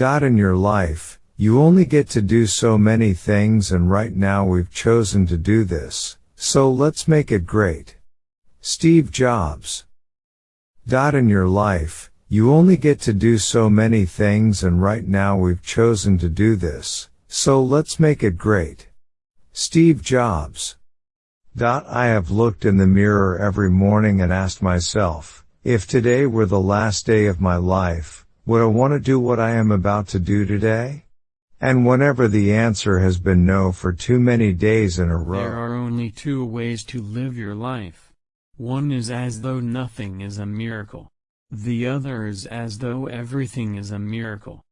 Dot in your life, you only get to do so many things and right now we've chosen to do this, so let's make it great. Steve Jobs. Dot in your life, you only get to do so many things and right now we've chosen to do this, so let's make it great. Steve Jobs. Dot I have looked in the mirror every morning and asked myself, if today were the last day of my life, would I want to do what I am about to do today? And whenever the answer has been no for too many days in a row. There are only two ways to live your life. One is as though nothing is a miracle. The other is as though everything is a miracle.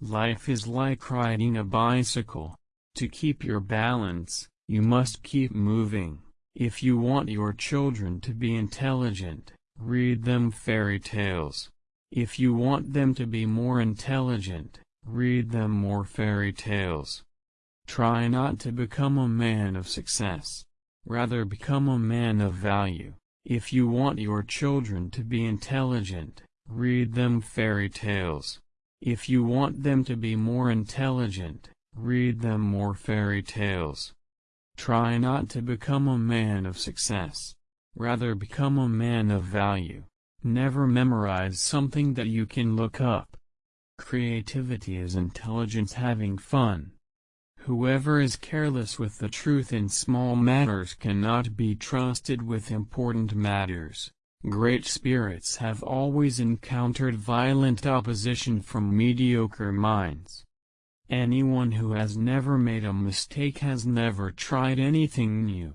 Life is like riding a bicycle. To keep your balance, you must keep moving. If you want your children to be intelligent, read them fairy tales. If you want them to be more intelligent, read them more fairy tales. Try not to become a man of success. Rather become a man of value. If you want your children to be intelligent, read them fairy tales. If you want them to be more intelligent, read them more fairy tales. Try not to become a man of success. Rather become a man of value. Never memorize something that you can look up. Creativity is intelligence having fun. Whoever is careless with the truth in small matters cannot be trusted with important matters. Great spirits have always encountered violent opposition from mediocre minds. Anyone who has never made a mistake has never tried anything new.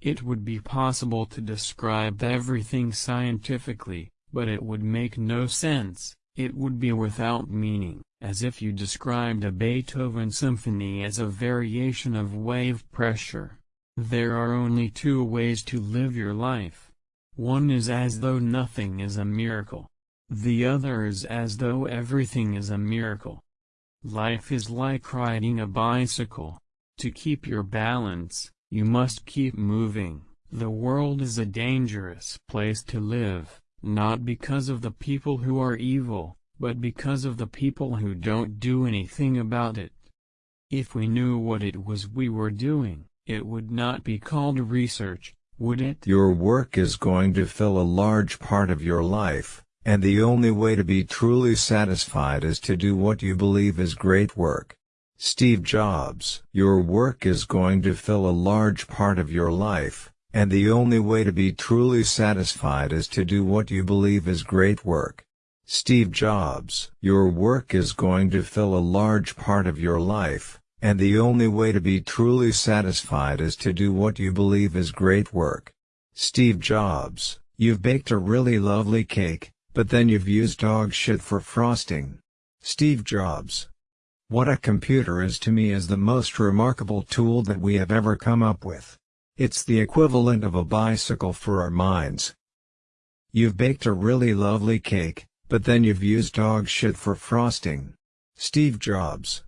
It would be possible to describe everything scientifically, but it would make no sense, it would be without meaning as if you described a Beethoven symphony as a variation of wave pressure. There are only two ways to live your life. One is as though nothing is a miracle. The other is as though everything is a miracle. Life is like riding a bicycle. To keep your balance, you must keep moving. The world is a dangerous place to live, not because of the people who are evil, but because of the people who don't do anything about it. If we knew what it was we were doing, it would not be called research, would it? Your work is going to fill a large part of your life, and the only way to be truly satisfied is to do what you believe is great work. Steve Jobs Your work is going to fill a large part of your life, and the only way to be truly satisfied is to do what you believe is great work. Steve Jobs. Your work is going to fill a large part of your life, and the only way to be truly satisfied is to do what you believe is great work. Steve Jobs. You've baked a really lovely cake, but then you've used dog shit for frosting. Steve Jobs. What a computer is to me is the most remarkable tool that we have ever come up with. It's the equivalent of a bicycle for our minds. You've baked a really lovely cake, but then you've used dog shit for frosting. Steve Jobs.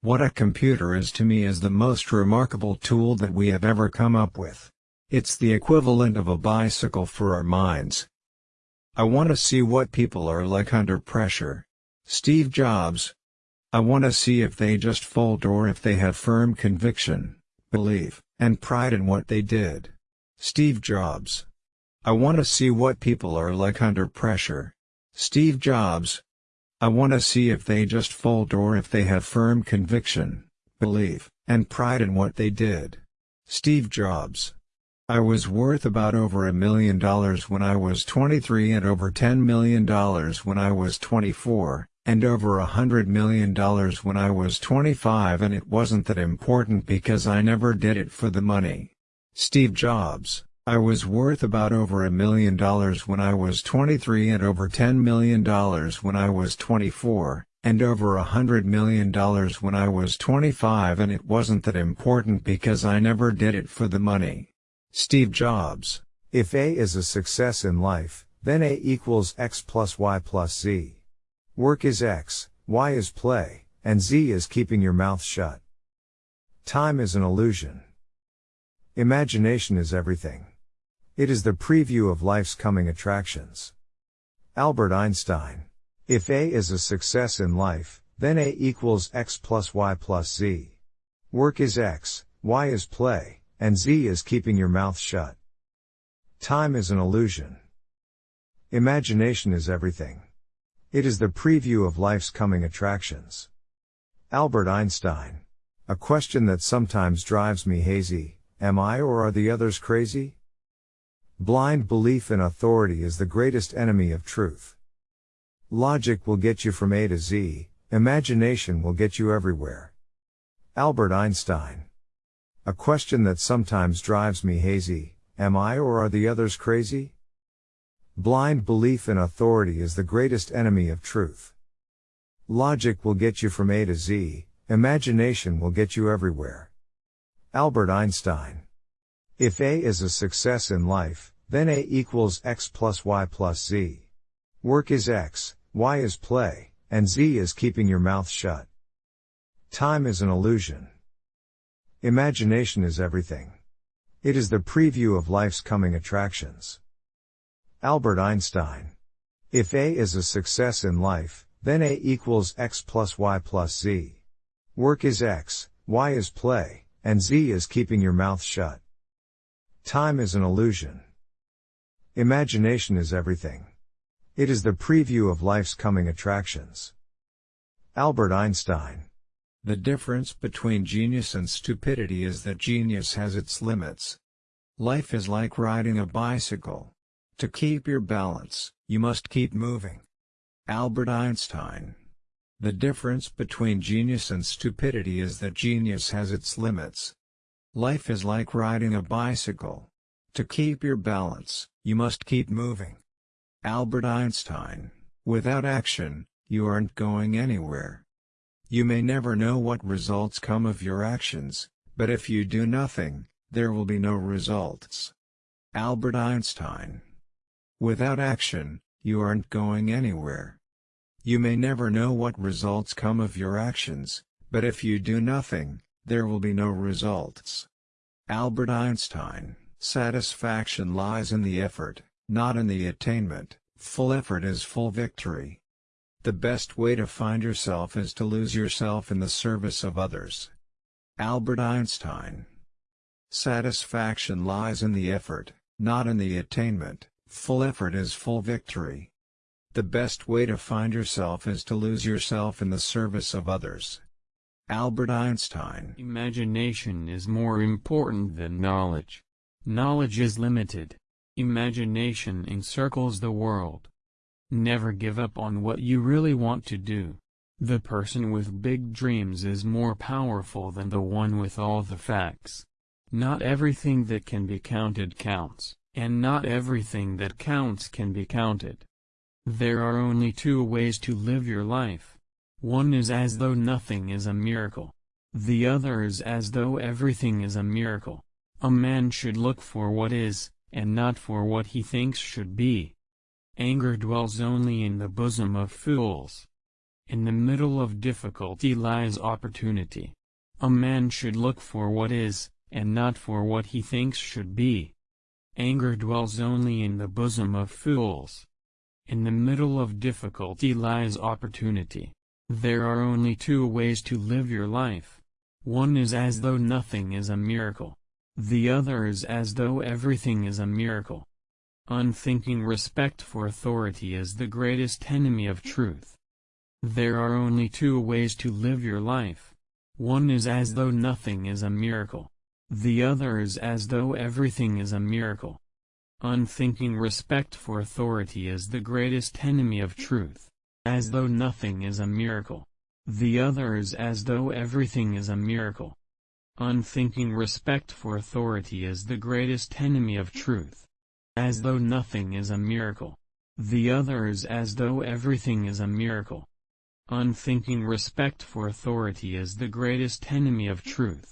What a computer is to me is the most remarkable tool that we have ever come up with. It's the equivalent of a bicycle for our minds. I want to see what people are like under pressure. Steve Jobs. I want to see if they just fold or if they have firm conviction, belief, and pride in what they did. Steve Jobs. I want to see what people are like under pressure. Steve Jobs. I want to see if they just fold or if they have firm conviction, belief, and pride in what they did. Steve Jobs. I was worth about over a million dollars when I was 23 and over $10 million when I was 24, and over a hundred million dollars when I was 25 and it wasn't that important because I never did it for the money. Steve Jobs I was worth about over a million dollars when I was 23 and over $10 million when I was 24, and over a hundred million dollars when I was 25 and it wasn't that important because I never did it for the money. Steve Jobs If A is a success in life, then A equals X plus Y plus Z. Work is X, Y is play, and Z is keeping your mouth shut. Time is an illusion. Imagination is everything. It is the preview of life's coming attractions. Albert Einstein. If A is a success in life, then A equals x plus y plus z. Work is x, y is play, and z is keeping your mouth shut. Time is an illusion. Imagination is everything. It is the preview of life's coming attractions. Albert Einstein. A question that sometimes drives me hazy, am I or are the others crazy? Blind belief in authority is the greatest enemy of truth. Logic will get you from A to Z, imagination will get you everywhere. Albert Einstein. A question that sometimes drives me hazy, am I or are the others crazy? Blind belief in authority is the greatest enemy of truth. Logic will get you from A to Z, imagination will get you everywhere. Albert Einstein. If A is a success in life, then A equals X plus Y plus Z. Work is X, Y is play, and Z is keeping your mouth shut. Time is an illusion. Imagination is everything. It is the preview of life's coming attractions. Albert Einstein. If A is a success in life, then A equals X plus Y plus Z. Work is X, Y is play, and Z is keeping your mouth shut. Time is an illusion. Imagination is everything. It is the preview of life's coming attractions. Albert Einstein. The difference between genius and stupidity is that genius has its limits. Life is like riding a bicycle. To keep your balance, you must keep moving. Albert Einstein. The difference between genius and stupidity is that genius has its limits. Life is like riding a bicycle. To keep your balance, you must keep moving. Albert Einstein. Without action, you aren't going anywhere. You may never know what results come of your actions, but if you do nothing, there will be no results. Albert Einstein. Without action, you aren't going anywhere. You may never know what results come of your actions, but if you do nothing, there will be no results. Albert Einstein Satisfaction lies in the effort, not in the attainment, full effort is full victory. The best way to find yourself is to lose yourself in the service of others. Albert Einstein Satisfaction lies in the effort, not in the attainment, Full effort is full victory. The best way to find yourself is to lose yourself in the service of others. Albert Einstein Imagination is more important than knowledge. Knowledge is limited. Imagination encircles the world. Never give up on what you really want to do. The person with big dreams is more powerful than the one with all the facts. Not everything that can be counted counts. And not everything that counts can be counted. There are only two ways to live your life. One is as though nothing is a miracle. The other is as though everything is a miracle. A man should look for what is, and not for what he thinks should be. Anger dwells only in the bosom of fools. In the middle of difficulty lies opportunity. A man should look for what is, and not for what he thinks should be. Anger dwells only in the bosom of fools. In the middle of difficulty lies opportunity. There are only two ways to live your life. One is as though nothing is a miracle. The other is as though everything is a miracle. Unthinking respect for authority is the greatest enemy of truth. There are only two ways to live your life. One is as though nothing is a miracle. The other is as though everything is a miracle. Unthinking respect for authority is the greatest enemy of truth, as though nothing is a miracle. The other is as though everything is a miracle. Unthinking respect for authority is the greatest enemy of truth, as though nothing is a miracle. The other is as though everything is a miracle. Unthinking respect for authority is the greatest enemy of truth